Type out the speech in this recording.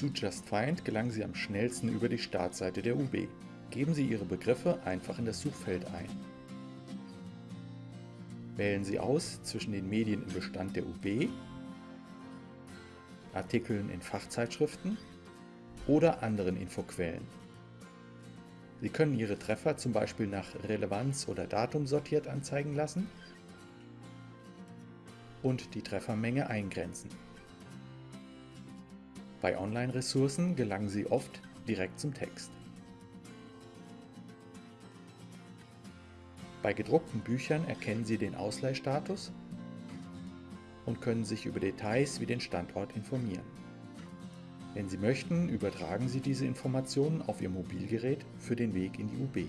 Zu JustFind gelangen Sie am schnellsten über die Startseite der UB. Geben Sie Ihre Begriffe einfach in das Suchfeld ein. Wählen Sie aus zwischen den Medien im Bestand der UB, Artikeln in Fachzeitschriften oder anderen Infoquellen. Sie können Ihre Treffer zum Beispiel nach Relevanz oder Datum sortiert anzeigen lassen und die Treffermenge eingrenzen. Bei Online-Ressourcen gelangen Sie oft direkt zum Text. Bei gedruckten Büchern erkennen Sie den Ausleihstatus und können sich über Details wie den Standort informieren. Wenn Sie möchten, übertragen Sie diese Informationen auf Ihr Mobilgerät für den Weg in die UB.